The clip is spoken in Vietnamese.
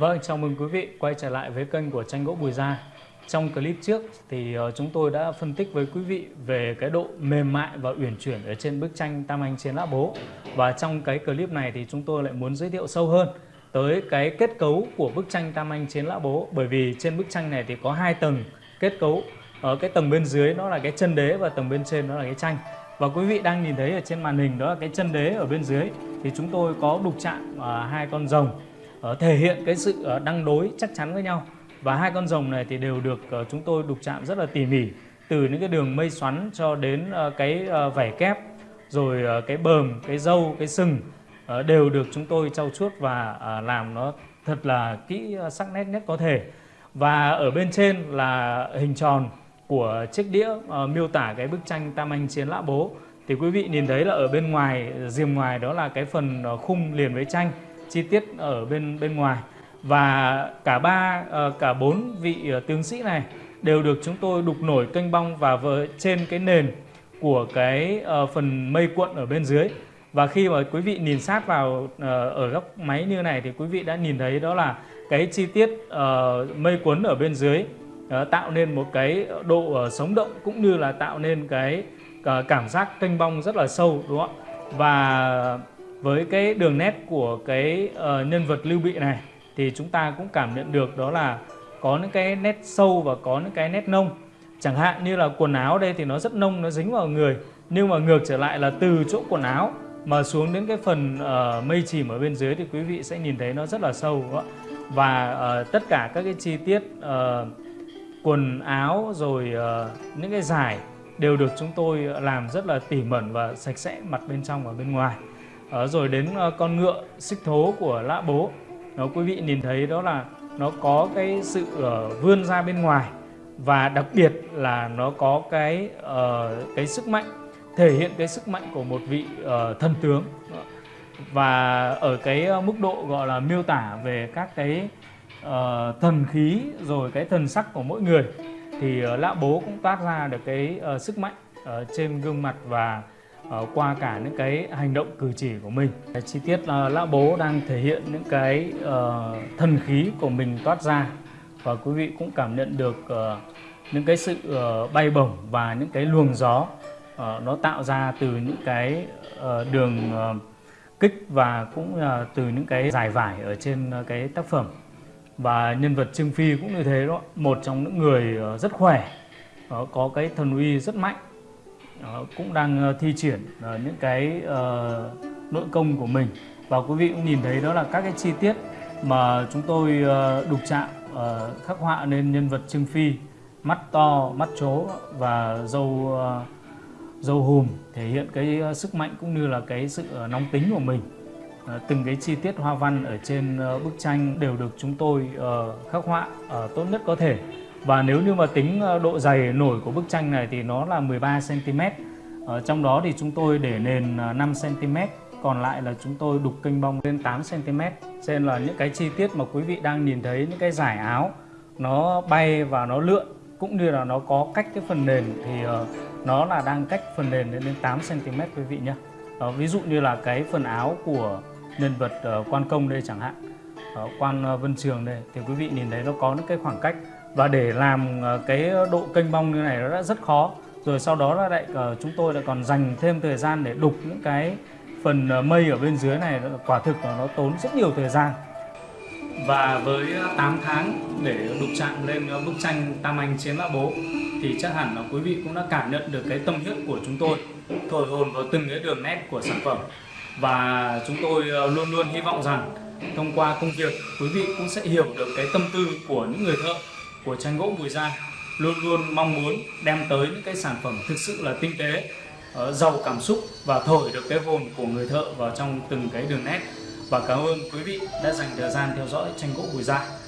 Vâng, chào mừng quý vị quay trở lại với kênh của tranh gỗ Bùi Gia. Trong clip trước thì ờ, chúng tôi đã phân tích với quý vị về cái độ mềm mại và uyển chuyển ở trên bức tranh Tam Anh Chiến Lã Bố. Và trong cái clip này thì chúng tôi lại muốn giới thiệu sâu hơn tới cái kết cấu của bức tranh Tam Anh Chiến Lã Bố. Bởi vì trên bức tranh này thì có hai tầng kết cấu. Ở cái tầng bên dưới nó là cái chân đế và tầng bên trên nó là cái tranh. Và quý vị đang nhìn thấy ở trên màn hình đó là cái chân đế ở bên dưới thì chúng tôi có đục chạm uh, hai con rồng Ờ, thể hiện cái sự ờ, đăng đối chắc chắn với nhau. Và hai con rồng này thì đều được ờ, chúng tôi đục chạm rất là tỉ mỉ từ những cái đường mây xoắn cho đến cái vảy kép rồi cái bờm cái dâu cái sừng đều được chúng tôi trau chuốt và làm nó thật là kỹ sắc nét nhất có thể. Và ở bên trên là hình tròn của chiếc đĩa uh, miêu tả cái bức tranh Tam Anh Chiến Lã Bố. Thì quý vị nhìn thấy là ở bên ngoài diềm ngoài đó là cái phần khung liền với tranh chi tiết ở bên bên ngoài. Và cả ba ờ, cả bốn vị ờ, tướng sĩ này đều được chúng tôi đục nổi kênh bong và với trên cái nền của cái ờ, phần mây cuộn ở bên dưới. Và khi mà quý vị nhìn sát vào ở góc máy như này thì quý vị đã nhìn thấy đó là cái chi tiết mây cuốn ở bên dưới tạo nên một cái độ sống động cũng như là tạo nên cái cảm giác kênh bong rất là sâu, đúng không ạ? Và với cái đường nét của cái uh, nhân vật lưu bị này thì chúng ta cũng cảm nhận được đó là có những cái nét sâu và có những cái nét nông. Chẳng hạn như là quần áo đây thì nó rất nông nó dính vào người. Nhưng mà ngược trở lại là từ chỗ quần áo mà xuống đến cái phần uh, mây chìm ở bên dưới thì quý vị sẽ nhìn thấy nó rất là sâu đó. và uh, tất cả các cái chi tiết uh, quần áo rồi uh, những cái giải đều được chúng tôi làm rất là tỉ mẩn và sạch sẽ mặt bên trong và bên ngoài à, rồi đến uh, con ngựa xích thố của lã bố. Nó quý vị nhìn thấy đó là nó có cái sự uh, vươn ra bên ngoài và đặc biệt là nó có cái uh, cái sức mạnh thể hiện cái sức mạnh của một vị uh, thần tướng. Và ở cái mức độ gọi là miêu tả về các cái uh, thần khí rồi cái thần sắc của mỗi người thì uh, lã bố cũng toát ra được cái uh, sức mạnh ở trên gương mặt và Ờ, qua cả những cái hành động cử chỉ của mình. Cái chi tiết là lão bố đang thể hiện những cái uh, thần khí của mình toát ra. Và quý vị cũng cảm nhận được uh, những cái sự uh, bay bổng và những cái luồng gió uh, nó tạo ra từ những cái uh, đường uh, kích và cũng uh, từ những cái dài vải ở trên uh, cái tác phẩm. Và nhân vật Trương Phi cũng như thế đó một trong những người uh, rất khỏe uh, có cái thần uy rất mạnh cũng đang ờ, thi triển ờ, những cái ờ, nội công của mình. Và quý vị cũng nhìn thấy đó là các cái chi tiết mà chúng tôi đục chạm khắc họa nên nhân vật Trương Phi mắt to, mắt chố và dâu dâu hùm thể hiện cái sức mạnh cũng như là cái sự nóng tính của mình. Từng cái chi tiết hoa văn ở trên bức tranh đều được chúng tôi khắc họa tốt nhất có thể và nếu như mà tính ờ, độ dày nổi của bức tranh này thì nó là 13 cm. Ở trong đó thì chúng tôi để nền ờ, 5 cm còn lại là chúng tôi đục kênh bong lên 8 cm. trên nên là những cái chi tiết mà quý vị đang nhìn thấy những cái giải áo nó bay và nó lượn cũng như là nó có cách cái phần nền thì ờ, nó là đang cách phần nền lên đến 8 cm quý vị nhé. Ví dụ như là cái phần áo của nhân vật quan công đây chẳng hạn, quan Vân Trường đây thì quý vị nhìn thấy nó có những cái khoảng cách và để làm ờ, cái độ kênh bong như này nó đã rất khó. Rồi sau đó là lại ờ, chúng tôi lại còn dành thêm thời gian để đục những cái phần ờ, mây ở bên dưới này. Quả thực là nó tốn rất nhiều thời gian. Và với 8 tháng để đục chạm lên bức tranh Tam Anh Chiến Lã Bố, thì chắc hẳn là quý vị cũng đã cảm nhận được cái tâm huyết của chúng tôi thổi hồn vào từng cái đường nét của sản phẩm. Và chúng tôi luôn luôn hy vọng rằng thông qua công việc, quý vị cũng sẽ hiểu được cái tâm tư của những người thợ của tranh gỗ Bùi Gia luôn luôn mong muốn đem tới những cái sản phẩm thực sự là tinh tế, ờ, giàu cảm xúc và thổi được cái hồn của người thợ vào trong từng cái đường nét. Và cảm ơn quý vị đã dành thời gian theo dõi tranh gỗ Bùi Gia.